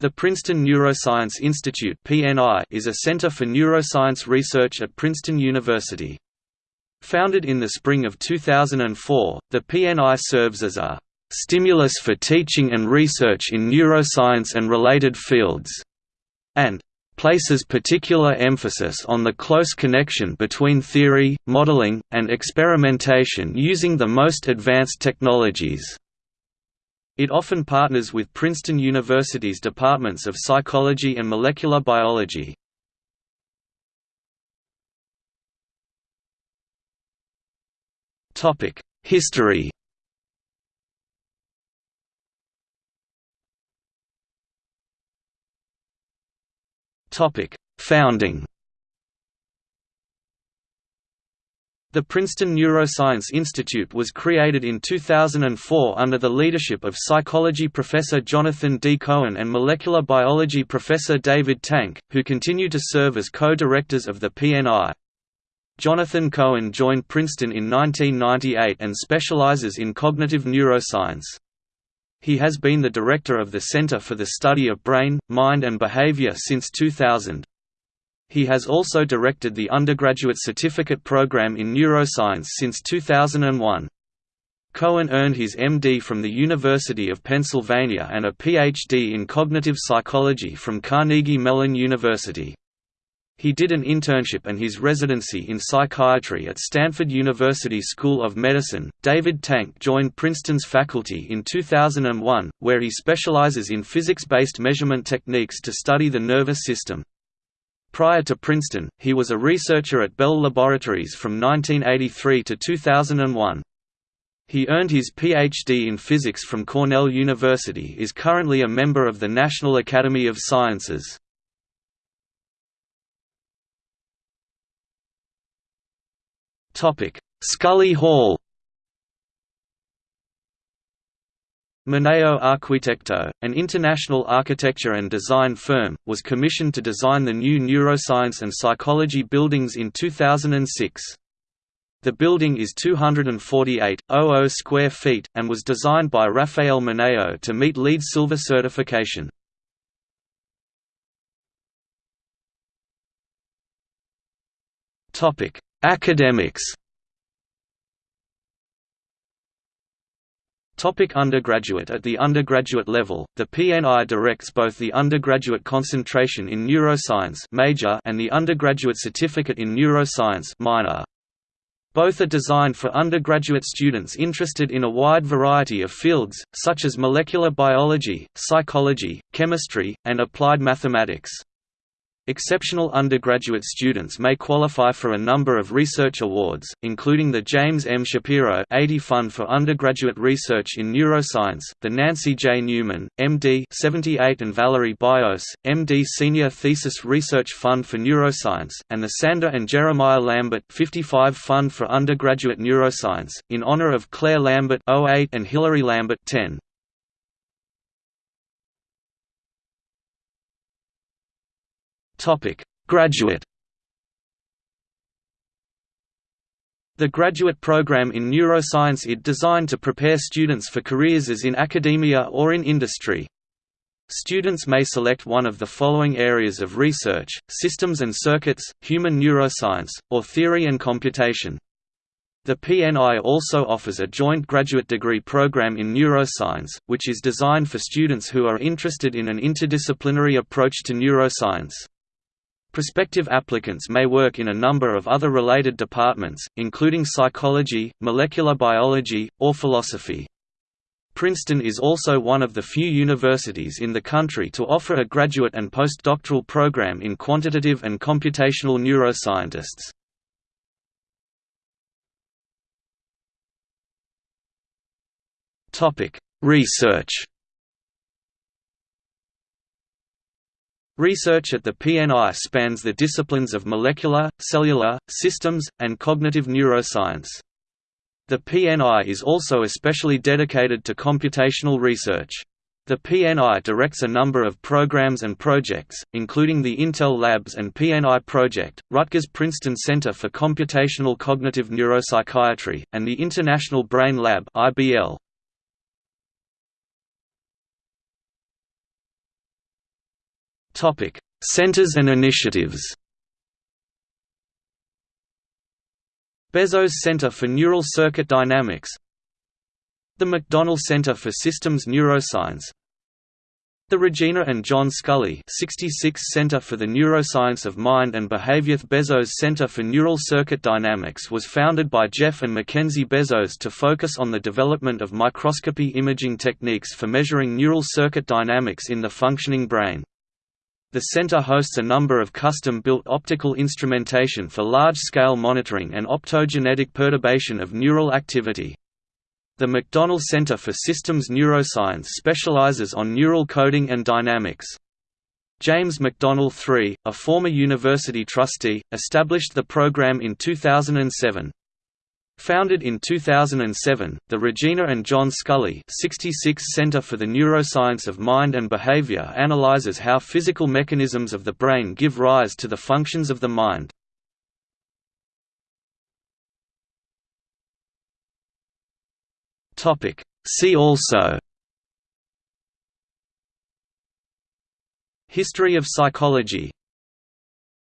The Princeton Neuroscience Institute (PNI) is a center for neuroscience research at Princeton University. Founded in the spring of 2004, the PNI serves as a «stimulus for teaching and research in neuroscience and related fields» and places particular emphasis on the close connection between theory, modeling, and experimentation using the most advanced technologies. It often partners with Princeton University's departments of psychology and molecular biology. History Founding The Princeton Neuroscience Institute was created in 2004 under the leadership of psychology professor Jonathan D. Cohen and molecular biology professor David Tank, who continue to serve as co-directors of the PNI. Jonathan Cohen joined Princeton in 1998 and specializes in cognitive neuroscience. He has been the director of the Center for the Study of Brain, Mind and Behavior since 2000. He has also directed the undergraduate certificate program in neuroscience since 2001. Cohen earned his MD from the University of Pennsylvania and a PhD in cognitive psychology from Carnegie Mellon University. He did an internship and his residency in psychiatry at Stanford University School of Medicine. David Tank joined Princeton's faculty in 2001, where he specializes in physics based measurement techniques to study the nervous system. Prior to Princeton, he was a researcher at Bell Laboratories from 1983 to 2001. He earned his Ph.D. in physics from Cornell University is currently a member of the National Academy of Sciences. Scully Hall Moneo Arquitecto, an international architecture and design firm, was commissioned to design the new neuroscience and psychology buildings in 2006. The building is 248.00 square feet, and was designed by Rafael Moneo to meet LEED Silver certification. Academics Topic undergraduate At the undergraduate level, the PNI directs both the undergraduate concentration in neuroscience major and the undergraduate certificate in neuroscience minor. Both are designed for undergraduate students interested in a wide variety of fields, such as molecular biology, psychology, chemistry, and applied mathematics. Exceptional undergraduate students may qualify for a number of research awards, including the James M. Shapiro 80 Fund for Undergraduate Research in Neuroscience, the Nancy J. Newman, M.D. 78 and Valerie Biousse, M.D. Senior Thesis Research Fund for Neuroscience, and the Sandra and Jeremiah Lambert 55 Fund for Undergraduate Neuroscience, in honor of Claire Lambert 08 and Hilary Lambert 10. Topic: Graduate. The graduate program in neuroscience is designed to prepare students for careers as in academia or in industry. Students may select one of the following areas of research, systems and circuits, human neuroscience, or theory and computation. The PNI also offers a joint graduate degree program in neuroscience, which is designed for students who are interested in an interdisciplinary approach to neuroscience. Prospective applicants may work in a number of other related departments, including psychology, molecular biology, or philosophy. Princeton is also one of the few universities in the country to offer a graduate and postdoctoral program in quantitative and computational neuroscientists. Research Research at the PNI spans the disciplines of molecular, cellular, systems, and cognitive neuroscience. The PNI is also especially dedicated to computational research. The PNI directs a number of programs and projects, including the Intel Labs and PNI Project, Rutgers Princeton Center for Computational Cognitive Neuropsychiatry, and the International Brain Lab IBL. Centers and initiatives. Bezos Center for Neural Circuit Dynamics. The McDonnell Center for Systems Neuroscience. The Regina and John Scully 66 Center for the Neuroscience of Mind and Behavior. Bezos Center for Neural Circuit Dynamics was founded by Jeff and Mackenzie Bezos to focus on the development of microscopy imaging techniques for measuring neural circuit dynamics in the functioning brain. The center hosts a number of custom-built optical instrumentation for large-scale monitoring and optogenetic perturbation of neural activity. The McDonnell Center for Systems Neuroscience specializes on neural coding and dynamics. James McDonnell III, a former university trustee, established the program in 2007. Founded in 2007, the Regina and John Scully 66 Center for the Neuroscience of Mind and Behavior analyzes how physical mechanisms of the brain give rise to the functions of the mind. See also History of psychology